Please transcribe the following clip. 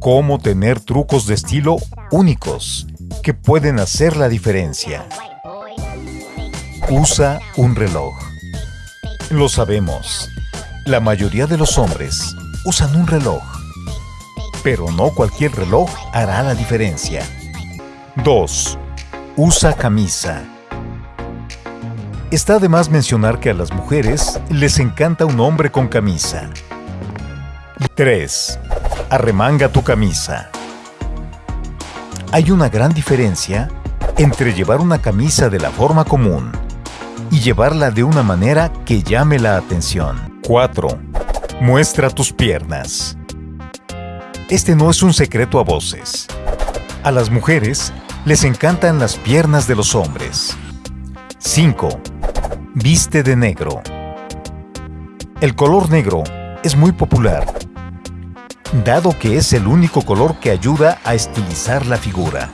Cómo tener trucos de estilo únicos que pueden hacer la diferencia. Usa un reloj. Lo sabemos. La mayoría de los hombres usan un reloj. Pero no cualquier reloj hará la diferencia. 2. Usa camisa. Está de más mencionar que a las mujeres les encanta un hombre con camisa. 3. Arremanga tu camisa. Hay una gran diferencia entre llevar una camisa de la forma común y llevarla de una manera que llame la atención. 4. Muestra tus piernas. Este no es un secreto a voces. A las mujeres les encantan las piernas de los hombres. 5. Viste de negro. El color negro es muy popular, dado que es el único color que ayuda a estilizar la figura.